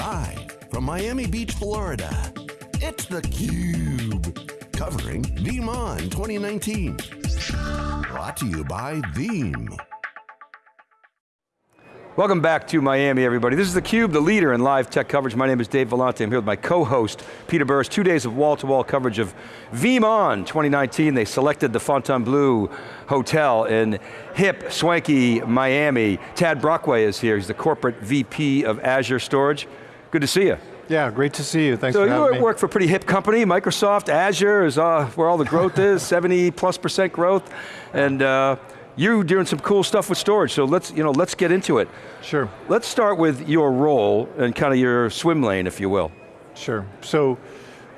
Live from Miami Beach, Florida, it's theCUBE. Covering VeeamON 2019. Brought to you by Veeam. Welcome back to Miami, everybody. This is theCUBE, the leader in live tech coverage. My name is Dave Vellante. I'm here with my co-host, Peter Burris. Two days of wall-to-wall -wall coverage of VeeamON 2019. They selected the Fontainebleau Hotel in hip, swanky Miami. Tad Brockway is here. He's the corporate VP of Azure Storage. Good to see you. Yeah, great to see you. Thanks so for having me. So you work for a pretty hip company, Microsoft, Azure is uh, where all the growth is, 70 plus percent growth, and uh, you're doing some cool stuff with storage, so let's, you know, let's get into it. Sure. Let's start with your role and kind of your swim lane, if you will. Sure, so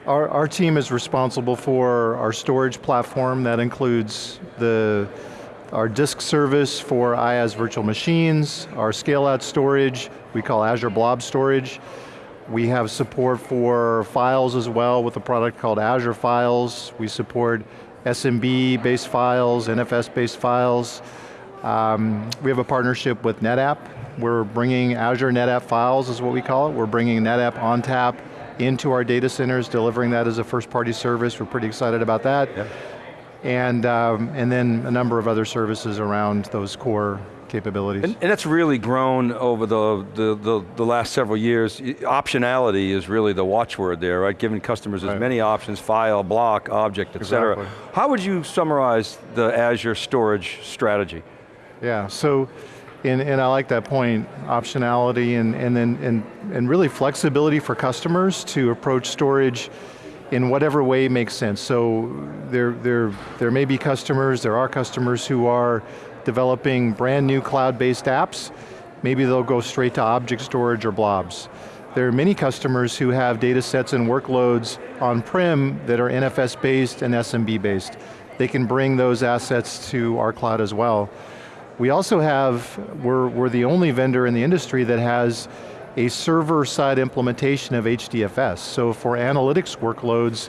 our, our team is responsible for our storage platform, that includes the our disk service for IaaS virtual machines, our scale out storage, we call Azure Blob Storage. We have support for files as well with a product called Azure Files. We support SMB-based files, NFS-based files. Um, we have a partnership with NetApp. We're bringing Azure NetApp files is what we call it. We're bringing NetApp ONTAP into our data centers, delivering that as a first-party service. We're pretty excited about that. And, um, and then a number of other services around those core capabilities. And, and that's really grown over the, the, the, the, last several years. Optionality is really the watchword there, right? Giving customers right. as many options, file, block, object, et cetera. Exactly. How would you summarize the Azure storage strategy? Yeah, so, and, and I like that point, optionality and, and, then, and, and really flexibility for customers to approach storage in whatever way makes sense. So there, there, there may be customers, there are customers who are developing brand new cloud-based apps, maybe they'll go straight to object storage or blobs. There are many customers who have data sets and workloads on-prem that are NFS-based and SMB-based. They can bring those assets to our cloud as well. We also have, we're, we're the only vendor in the industry that has a server-side implementation of HDFS. So for analytics workloads,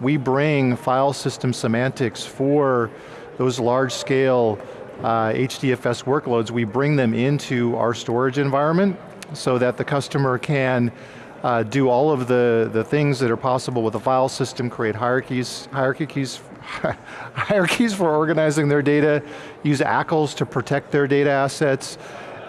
we bring file system semantics for those large scale uh, HDFS workloads, we bring them into our storage environment so that the customer can uh, do all of the, the things that are possible with a file system, create hierarchies, hierarchies, hierarchies for organizing their data, use ACLs to protect their data assets,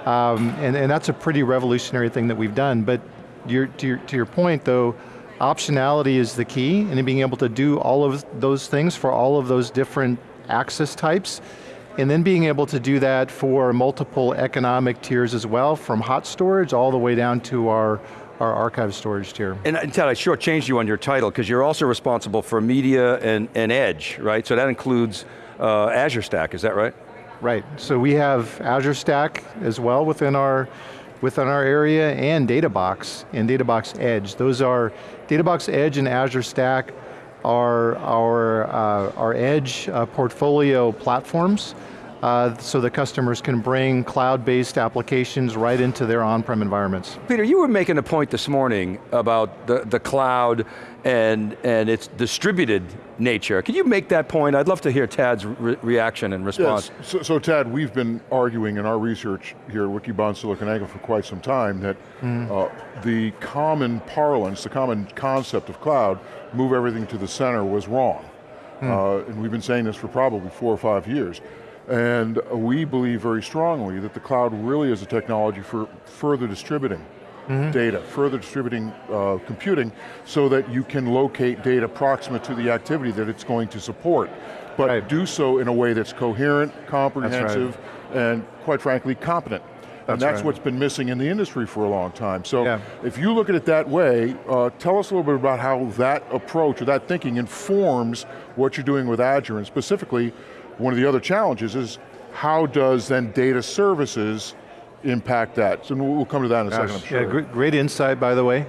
um, and, and that's a pretty revolutionary thing that we've done. But your, to, your, to your point though, optionality is the key, and being able to do all of those things for all of those different access types and then being able to do that for multiple economic tiers as well, from hot storage all the way down to our, our archive storage tier. And, and Ted, I shortchanged you on your title, because you're also responsible for media and, and edge, right? So that includes uh, Azure Stack, is that right? Right, so we have Azure Stack as well within our, within our area, and Databox, and Databox Edge. Those are, Databox Edge and Azure Stack are our, uh, our edge uh, portfolio platforms uh, so the customers can bring cloud-based applications right into their on-prem environments. Peter, you were making a point this morning about the, the cloud and, and its distributed nature. Can you make that point? I'd love to hear Tad's re reaction and response. Yes. So, so, Tad, we've been arguing in our research here at Wikibon SiliconANGLE for quite some time that mm. uh, the common parlance, the common concept of cloud, move everything to the center was wrong. Mm. Uh, and we've been saying this for probably four or five years. And we believe very strongly that the cloud really is a technology for further distributing mm -hmm. data, further distributing uh, computing so that you can locate data proximate to the activity that it's going to support. But right. do so in a way that's coherent, comprehensive, right. and quite frankly, competent. That's and that's right. what's been missing in the industry for a long time. So yeah. if you look at it that way, uh, tell us a little bit about how that approach or that thinking informs what you're doing with Azure, and specifically one of the other challenges is how does then data services impact that? So we'll come to that in a Gosh, second, I'm sure. Yeah, great, great insight, by the way.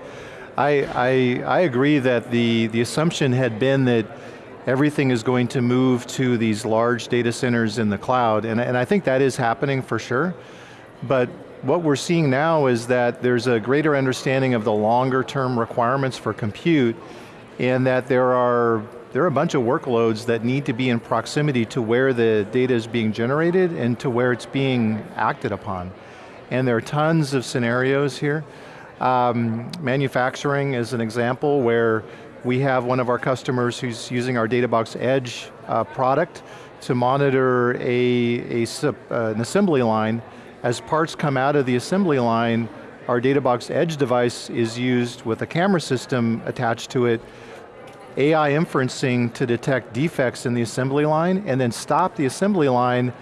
I, I, I agree that the, the assumption had been that everything is going to move to these large data centers in the cloud, and, and I think that is happening for sure, but what we're seeing now is that there's a greater understanding of the longer term requirements for compute, and that there are there are a bunch of workloads that need to be in proximity to where the data is being generated and to where it's being acted upon. And there are tons of scenarios here. Um, manufacturing is an example where we have one of our customers who's using our DataBox Edge uh, product to monitor a, a uh, an assembly line. As parts come out of the assembly line, our DataBox Edge device is used with a camera system attached to it, AI inferencing to detect defects in the assembly line, and then stop the assembly line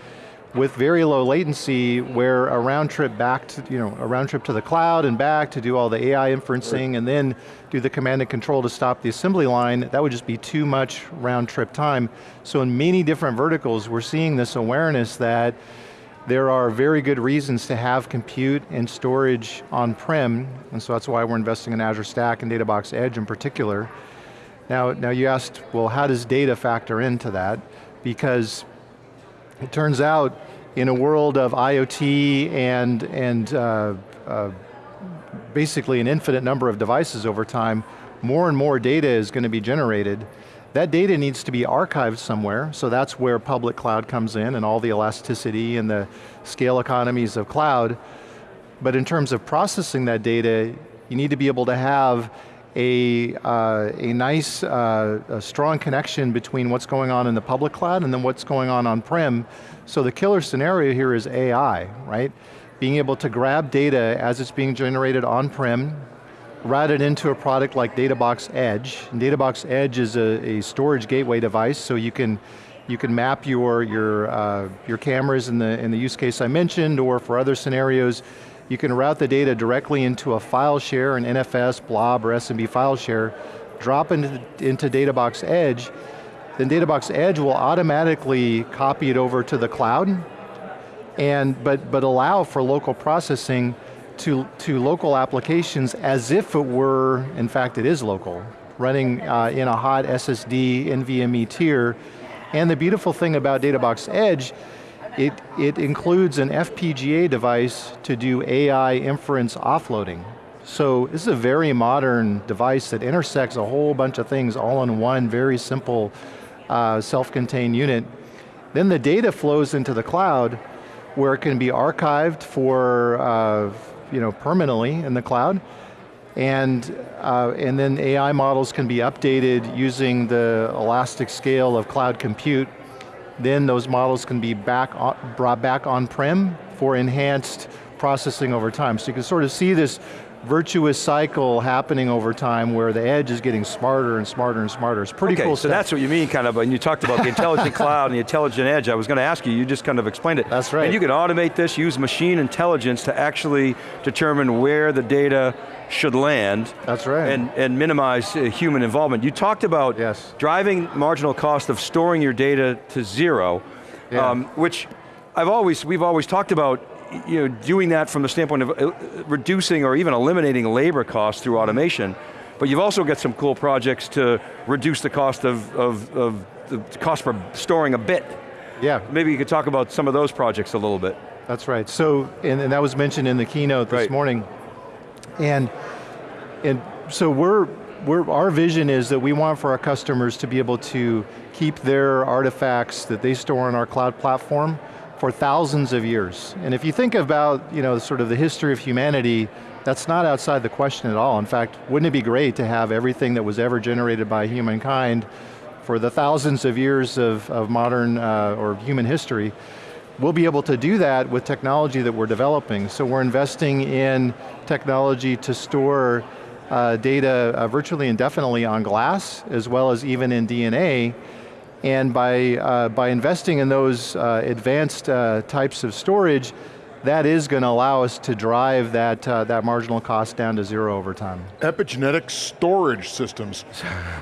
with very low latency where a round trip back to, you know, a round trip to the cloud and back to do all the AI inferencing right. and then do the command and control to stop the assembly line, that would just be too much round trip time. So in many different verticals, we're seeing this awareness that there are very good reasons to have compute and storage on-prem, and so that's why we're investing in Azure Stack and DataBox Edge in particular. Now, now you asked, well, how does data factor into that? Because it turns out in a world of IoT and, and uh, uh, basically an infinite number of devices over time, more and more data is going to be generated. That data needs to be archived somewhere, so that's where public cloud comes in and all the elasticity and the scale economies of cloud. But in terms of processing that data, you need to be able to have a, uh, a nice, uh, a strong connection between what's going on in the public cloud and then what's going on on-prem. So the killer scenario here is AI, right? Being able to grab data as it's being generated on-prem, route it into a product like DataBox Edge. And DataBox Edge is a, a storage gateway device, so you can you can map your your uh, your cameras in the in the use case I mentioned, or for other scenarios, you can route the data directly into a file share, an NFS, blob, or SMB file share, drop into, into DataBox Edge, then DataBox Edge will automatically copy it over to the cloud, and but, but allow for local processing to, to local applications as if it were, in fact it is local, running uh, in a hot SSD NVMe tier. And the beautiful thing about DataBox Edge it, it includes an FPGA device to do AI inference offloading. So this is a very modern device that intersects a whole bunch of things all in one very simple uh, self-contained unit. Then the data flows into the cloud where it can be archived for uh, you know, permanently in the cloud. And, uh, and then AI models can be updated using the elastic scale of cloud compute then those models can be back brought back on-prem for enhanced processing over time. So you can sort of see this virtuous cycle happening over time where the edge is getting smarter and smarter and smarter. It's pretty okay, cool so stuff. that's what you mean kind of, and you talked about the intelligent cloud and the intelligent edge, I was going to ask you, you just kind of explained it. That's right. And you can automate this, use machine intelligence to actually determine where the data should land. That's right. And, and minimize uh, human involvement. You talked about yes. driving marginal cost of storing your data to zero, yeah. um, which I've always, we've always talked about you know, doing that from the standpoint of uh, reducing or even eliminating labor costs through automation, but you've also got some cool projects to reduce the cost of, of, of the cost for storing a bit. Yeah. Maybe you could talk about some of those projects a little bit. That's right, so, and, and that was mentioned in the keynote this right. morning. And, and so we're, we're, our vision is that we want for our customers to be able to keep their artifacts that they store on our cloud platform for thousands of years. And if you think about, you know, sort of the history of humanity, that's not outside the question at all. In fact, wouldn't it be great to have everything that was ever generated by humankind for the thousands of years of, of modern uh, or human history, we'll be able to do that with technology that we're developing. So we're investing in technology to store uh, data uh, virtually indefinitely on glass, as well as even in DNA, and by, uh, by investing in those uh, advanced uh, types of storage, that is going to allow us to drive that, uh, that marginal cost down to zero over time. Epigenetic storage systems.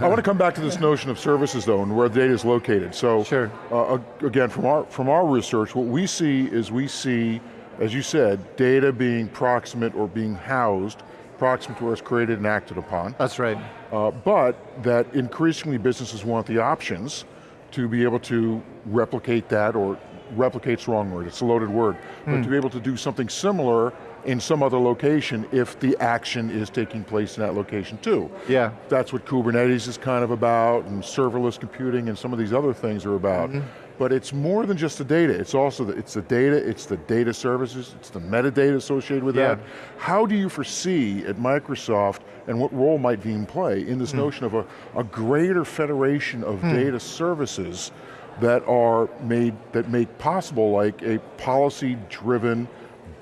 I want to come back to this notion of services though, and where the data is located. So, sure. Uh, again, from our, from our research, what we see is we see, as you said, data being proximate or being housed, proximate to where it's created and acted upon. That's right. Uh, but that increasingly businesses want the options to be able to replicate that, or replicate's wrong word, it's a loaded word, mm. but to be able to do something similar in some other location if the action is taking place in that location too. Yeah. That's what Kubernetes is kind of about, and serverless computing and some of these other things are about. Mm -hmm. but it's more than just the data. It's also the, it's the data, it's the data services, it's the metadata associated with Yeah. that. How do you foresee at Microsoft, and what role might Veeam play in this notion of a, a greater federation of data services that are made, that make possible like a policy-driven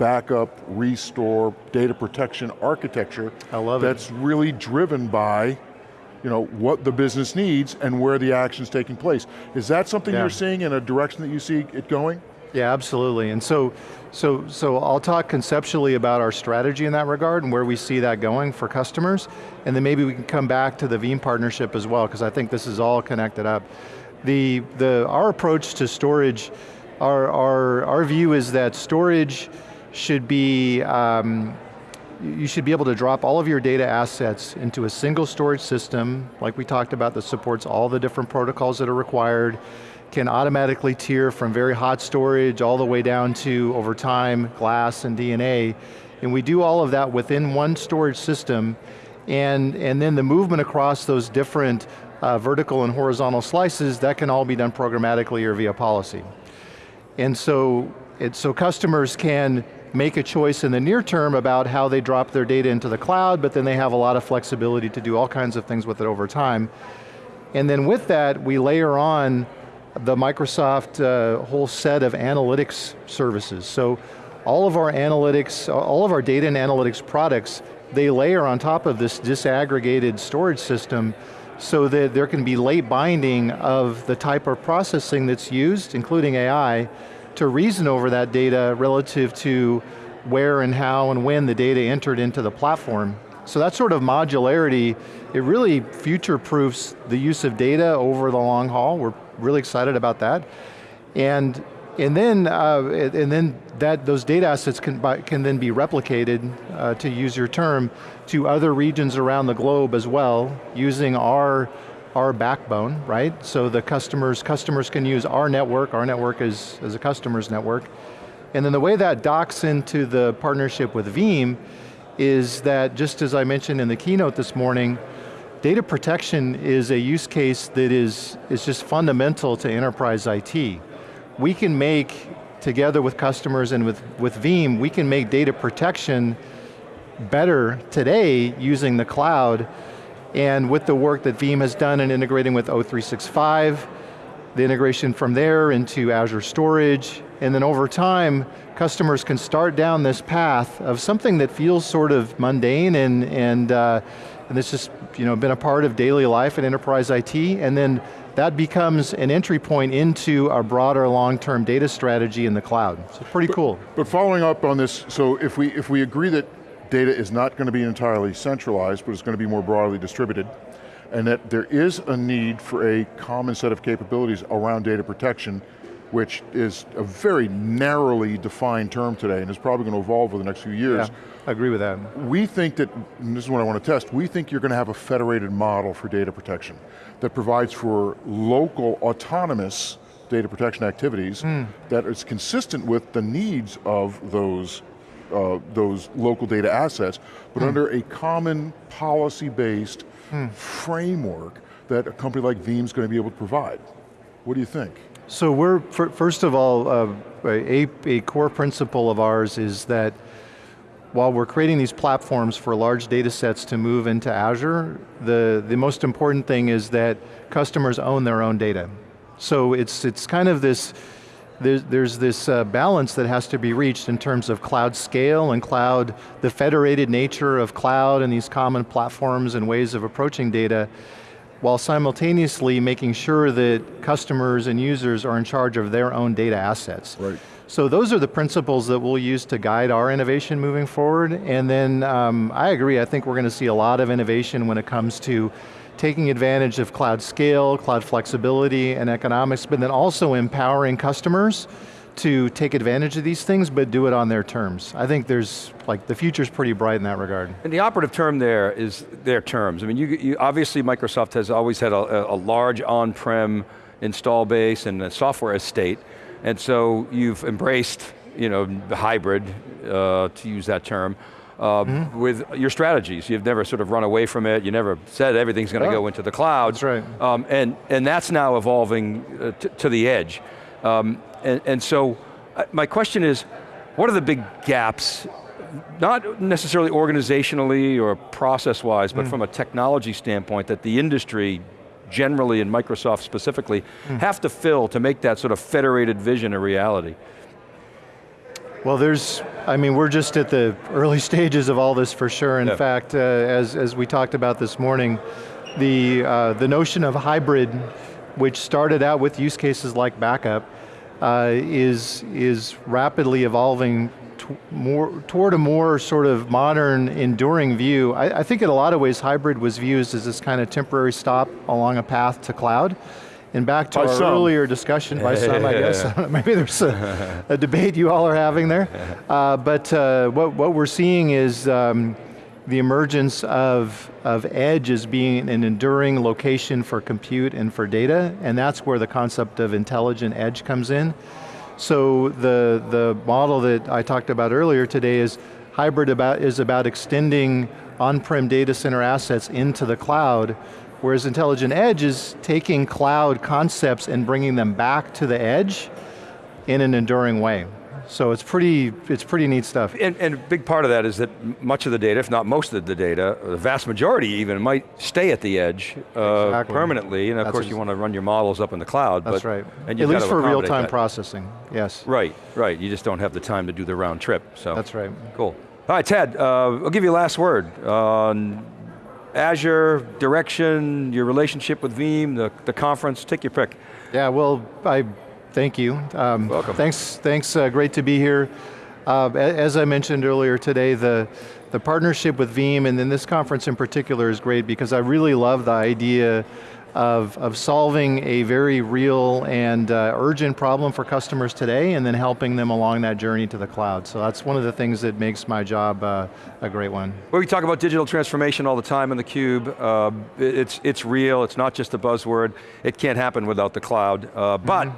backup, restore, data protection architecture I love it. that's really driven by you know, what the business needs and where the action's taking place. Is that something Yeah. you're seeing in a direction that you see it going? Yeah, absolutely. And so, so, so I'll talk conceptually about our strategy in that regard and where we see that going for customers, and then maybe we can come back to the Veeam partnership as well, because I think this is all connected up. The, the, our approach to storage, our, our, our view is that storage should be, um, you should be able to drop all of your data assets into a single storage system, like we talked about, that supports all the different protocols that are required, can automatically tier from very hot storage all the way down to, over time, glass and DNA. And we do all of that within one storage system, and, and then the movement across those different uh, vertical and horizontal slices, that can all be done programmatically or via policy. And so, it, so customers can make a choice in the near term about how they drop their data into the cloud, but then they have a lot of flexibility to do all kinds of things with it over time. And then with that, we layer on the Microsoft uh, whole set of analytics services. So all of our analytics, all of our data and analytics products, they layer on top of this disaggregated storage system so that there can be late binding of the type of processing that's used, including AI, to reason over that data relative to where and how and when the data entered into the platform. So that sort of modularity, it really future-proofs the use of data over the long haul. We're really excited about that. And, and then, uh, and then that, those data assets can, can then be replicated, uh, to use your term, to other regions around the globe as well, using our, our backbone, right? So the customers, customers can use our network, our network is, is a customer's network. And then the way that docks into the partnership with Veeam is that, just as I mentioned in the keynote this morning, data protection is a use case that is, is just fundamental to enterprise IT. We can make, together with customers and with, with Veeam, we can make data protection better today using the cloud and with the work that Veeam has done in integrating with O365, the integration from there into Azure Storage, and then over time, customers can start down this path of something that feels sort of mundane and, and, uh, and it's just you know, been a part of daily life in enterprise IT, and then that becomes an entry point into a broader long-term data strategy in the cloud. So pretty cool. But following up on this, so if we, if we agree that data is not going to be entirely centralized, but it's going to be more broadly distributed, and that there is a need for a common set of capabilities around data protection, which is a very narrowly defined term today and is probably going to evolve over the next few years. Yeah, I agree with that. We think that, and this is what I want to test, we think you're going to have a federated model for data protection that provides for local autonomous data protection activities hmm. that is consistent with the needs of those, uh, those local data assets, but under a common policy-based framework that a company like Veeam's going to be able to provide. What do you think? So we're, first of all, uh, a, a core principle of ours is that while we're creating these platforms for large data sets to move into Azure, the, the most important thing is that customers own their own data. So it's, it's kind of this, there's, there's this uh, balance that has to be reached in terms of cloud scale and cloud, the federated nature of cloud and these common platforms and ways of approaching data, while simultaneously making sure that customers and users are in charge of their own data assets. Right. So those are the principles that we'll use to guide our innovation moving forward, and then um, I agree, I think we're going to see a lot of innovation when it comes to taking advantage of cloud scale, cloud flexibility, and economics, but then also empowering customers to take advantage of these things, but do it on their terms. I think there's, like, the future's pretty bright in that regard. And the operative term there is their terms. I mean, you, you, obviously Microsoft has always had a, a large on-prem install base and a software estate, and so you've embraced, you know, the hybrid, uh, to use that term, uh, Mm-hmm. with your strategies. You've never sort of run away from it, you never said everything's going to Yeah. go into the cloud. That's right. Um, and, and that's now evolving uh, to the edge. Um, and, and so, uh, my question is, what are the big gaps not necessarily organizationally or process-wise, but from a technology standpoint that the industry generally and Microsoft specifically have to fill to make that sort of federated vision a reality? Well, there's, I mean, we're just at the early stages of all this for sure. In Yeah. fact, uh, as, as we talked about this morning, the, uh, the notion of hybrid, which started out with use cases like backup, uh, is, is rapidly evolving more, toward a more sort of modern, enduring view. I, I think in a lot of ways, hybrid was viewed as this kind of temporary stop along a path to cloud. And back to By our some. earlier discussion, by some I guess, maybe there's a, a debate you all are having there. Uh, but uh, what, what we're seeing is um, the emergence of, of edge as being an enduring location for compute and for data, and that's where the concept of intelligent edge comes in. So the, the model that I talked about earlier today is hybrid about, is about extending on-prem data center assets into the cloud, whereas intelligent edge is taking cloud concepts and bringing them back to the edge in an enduring way. So it's pretty, it's pretty neat stuff. And, and a big part of that is that much of the data, if not most of the data, the vast majority even, might stay at the edge uh, Exactly. permanently, and of That's course you want to run your models up in the cloud. That's but, right. And At least for real-time processing, yes. Right, right, you just don't have the time to do the round trip, so. That's right. Cool. All right, Ted, uh, I'll give you a last word on Azure, direction, your relationship with Veeam, the, the conference, take your pick. Yeah, well, I thank you. Um, Welcome. Thanks, thanks. Uh, great to be here. Uh, as I mentioned earlier today, the the partnership with Veeam and then this conference in particular is great because I really love the idea of, of solving a very real and uh, urgent problem for customers today and then helping them along that journey to the cloud. So that's one of the things that makes my job uh, a great one. Well, we talk about digital transformation all the time in theCUBE. Uh, it's, it's real, it's not just a buzzword. It can't happen without the cloud. Uh, but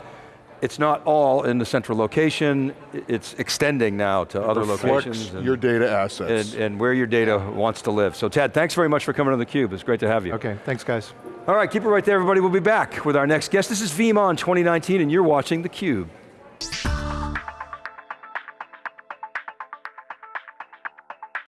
it's not all in the central location. It's extending now to other locations. and- your data assets. and, and where your data wants to live. So Ted, thanks very much for coming to theCUBE. It's great to have you. Okay, thanks guys. All right, keep it right there everybody. We'll be back with our next guest. This is VeeamON 2019 and you're watching theCUBE.